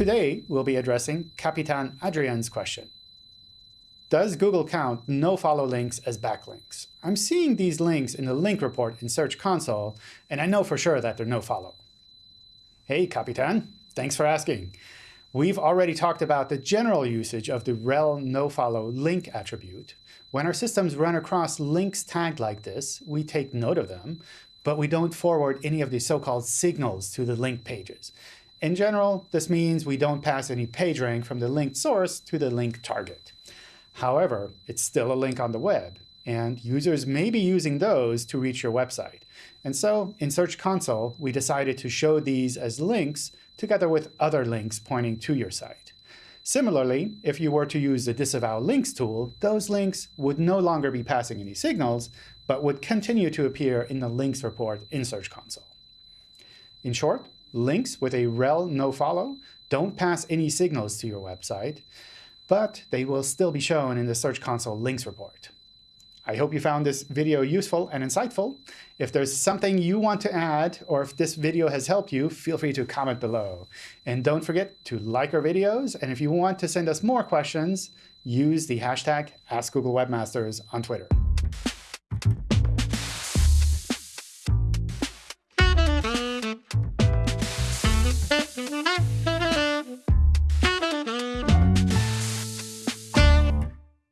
Today, we'll be addressing Capitan Adrian's question. Does Google count nofollow links as backlinks? I'm seeing these links in the link report in Search Console, and I know for sure that they're nofollow. Hey, Capitan. Thanks for asking. We've already talked about the general usage of the rel nofollow link attribute. When our systems run across links tagged like this, we take note of them, but we don't forward any of the so-called signals to the link pages. In general, this means we don't pass any PageRank from the linked source to the link target. However, it's still a link on the web, and users may be using those to reach your website. And so in Search Console, we decided to show these as links together with other links pointing to your site. Similarly, if you were to use the disavow links tool, those links would no longer be passing any signals, but would continue to appear in the links report in Search Console. In short, links with a rel nofollow don't pass any signals to your website, but they will still be shown in the Search Console links report. I hope you found this video useful and insightful. If there's something you want to add, or if this video has helped you, feel free to comment below. And don't forget to like our videos, and if you want to send us more questions, use the hashtag AskGoogleWebmasters on Twitter. Mm-hmm.